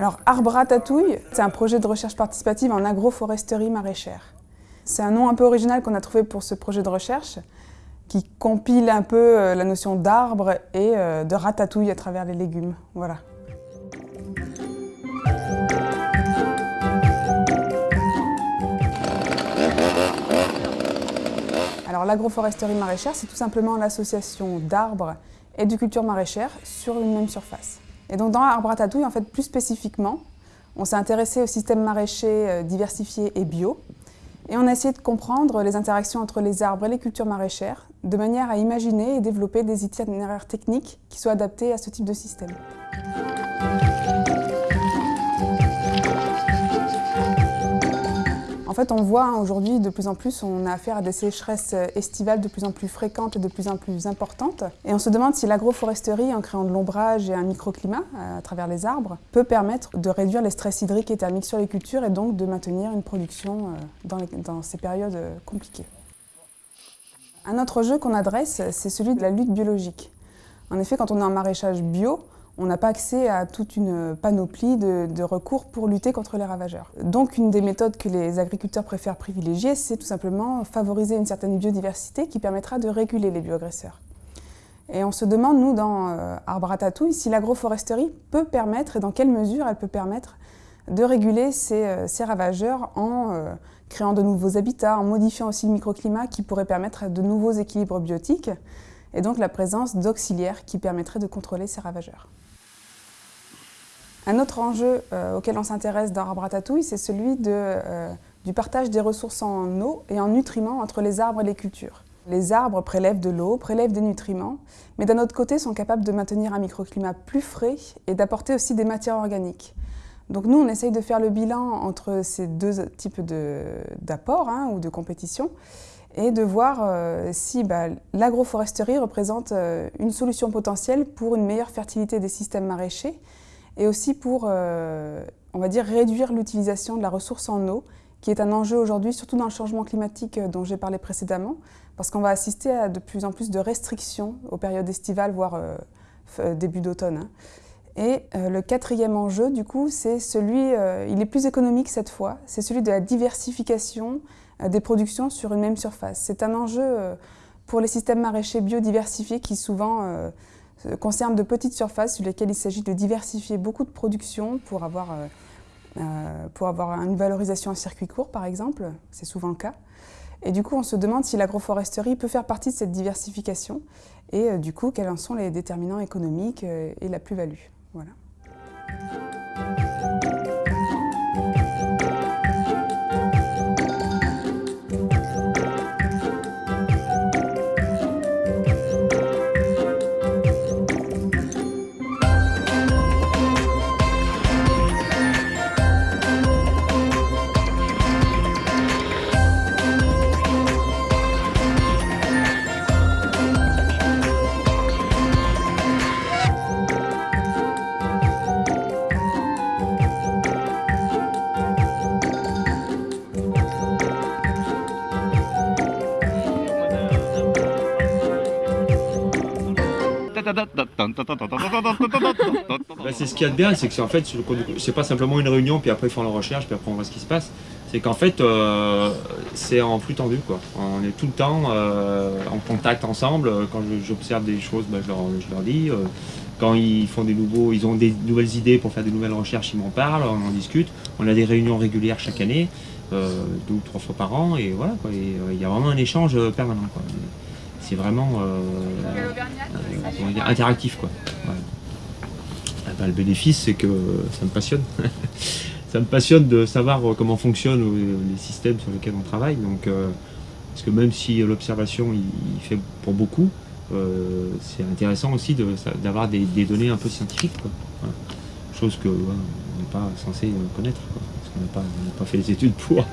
Alors Arbre Tatouille, c'est un projet de recherche participative en agroforesterie maraîchère. C'est un nom un peu original qu'on a trouvé pour ce projet de recherche qui compile un peu euh, la notion d'arbre et euh, de ratatouille à travers les légumes. Voilà. Alors l'agroforesterie maraîchère, c'est tout simplement l'association d'arbres et de cultures maraîchères sur une même surface. Et donc dans Arbre Ratatouille, en fait, plus spécifiquement, on s'est intéressé au système maraîcher euh, diversifié et bio, et on a essayé de comprendre les interactions entre les arbres et les cultures maraîchères, de manière à imaginer et développer des itinéraires techniques qui soient adaptés à ce type de système. En fait, on voit hein, aujourd'hui de plus en plus, on a affaire à des sécheresses estivales de plus en plus fréquentes et de plus en plus importantes. Et on se demande si l'agroforesterie, en créant de l'ombrage et un microclimat euh, à travers les arbres, peut permettre de réduire les stress hydriques et thermiques sur les cultures et donc de maintenir une production euh, dans, ces périodes euh, compliquées. Un autre jeu qu'on adresse, c'est celui de la lutte biologique. En effet, quand on est en maraîchage bio, on n'a pas accès à toute une panoplie de, recours pour lutter contre les ravageurs. Donc une des méthodes que les agriculteurs préfèrent privilégier, c'est tout simplement favoriser une certaine biodiversité qui permettra de réguler les bioagresseurs. Et on se demande, nous, dans euh, Arbre à si l'agroforesterie peut permettre, et dans quelle mesure elle peut permettre, de réguler ces, euh, ravageurs en euh, créant de nouveaux habitats, en modifiant aussi le microclimat qui pourrait permettre de nouveaux équilibres biotiques, et donc la présence d'auxiliaires qui permettraient de contrôler ces ravageurs. Un autre enjeu euh, auquel on s'intéresse dans Arbre c'est celui euh, du partage des ressources en eau et en nutriments entre les arbres et les cultures. Les arbres prélèvent de l'eau, prélèvent des nutriments, mais d'un autre côté sont capables de maintenir un microclimat plus frais et d'apporter aussi des matières organiques. Donc nous, on essaye de faire le bilan entre ces deux types d'apports hein, ou de compétition et de voir euh, si bah, l'agroforesterie représente une solution potentielle pour une meilleure fertilité des systèmes maraîchers et aussi pour, euh, on va dire, réduire l'utilisation de la ressource en eau, qui est un enjeu aujourd'hui, surtout dans le changement climatique euh, dont j'ai parlé précédemment, parce qu'on va assister à de plus en plus de restrictions aux périodes estivales, voire euh, début d'automne. Hein. Et le quatrième enjeu, du coup, c'est celui, il est plus économique cette fois, c'est celui de la diversification des productions sur une même surface. C'est un enjeu pour les systèmes maraîchers biodiversifiés qui souvent concerne de petites surfaces sur lesquelles il s'agit de diversifier beaucoup de production pour avoir, euh, euh, pour avoir une valorisation en circuit court, par exemple. C'est souvent le cas. Et du coup, on se demande si l'agroforesterie peut faire partie de cette diversification et euh, du coup, quels en sont les déterminants économiques et la plus-value. Voilà. C'est ce qu'il y a de bien, c'est que en fait, c'est pas simplement une réunion, puis après ils font la recherche, puis après on voit ce qui se passe. C'est qu'en fait, euh, c'est en flux tendu. Quoi. On est tout le temps euh, en contact ensemble. Quand j'observe des choses, bah, je, leur, dis. Euh, quand ils font des nouveaux, ils ont des nouvelles idées pour faire des nouvelles recherches, ils m'en parlent, on en discute. On a des réunions régulières chaque année, deux ou trois fois par an, et voilà. Il y a vraiment un échange permanent. Quoi c'est vraiment euh, euh, interactif. Quoi. Ah bah, le bénéfice, c'est que ça me passionne. ça me passionne de savoir comment fonctionnent les systèmes sur lesquels on travaille. Donc, euh, parce que même si l'observation il, fait pour beaucoup, c'est intéressant aussi d'avoir des, données un peu scientifiques. Chose que on n'est pas censé connaître, parce qu'on n'a pas, fait les études pour.